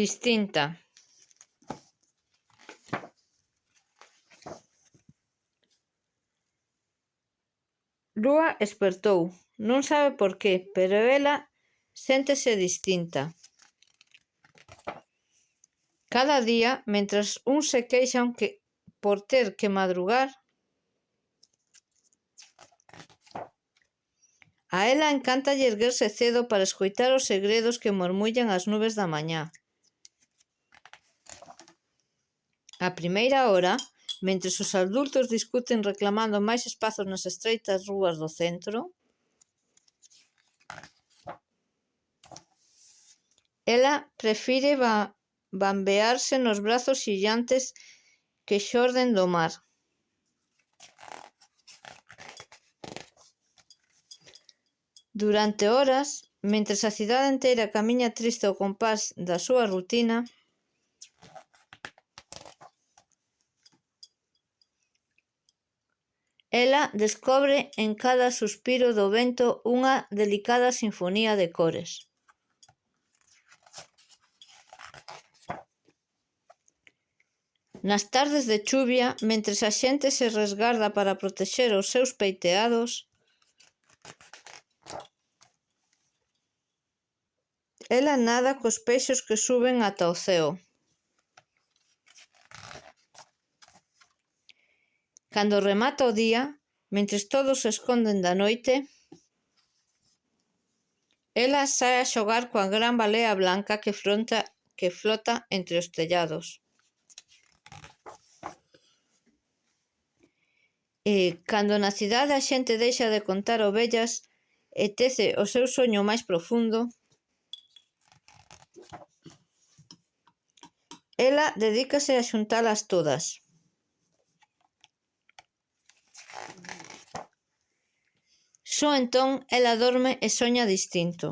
distinta Rúa espertou, non sabe por qué, pero ela séntese distinta. Cada día, mentras uns se queixan que por ter que madrugar, a ela encanta erguerse cedo para escoitar os segredos que mormullan as nubes da mañá. A primeira hora, mentres os adultos discuten reclamando máis espazos nas estreitas rúas do centro, ela prefire ba bambearse nos brazos xillantes que xorden do mar. Durante horas, mentres a cidade inteira camiña triste ao compás da súa rutina, Ela descobre en cada suspiro do vento unha delicada sinfonía de cores. Nas tardes de chuvia, mentres a xente se resgarda para protexer os seus peiteados, ela nada cos peixos que suben ata o ceo. Cando remata o día, mentres todos se esconden da noite, ela sae a xogar coa gran balea blanca que fronta que flota entre os tellados. E cando na cidade a xente deixa de contar ovellas e tece o seu soño máis profundo, ela dedícase a xuntalas todas. Só entón ela dorme e soña distinto.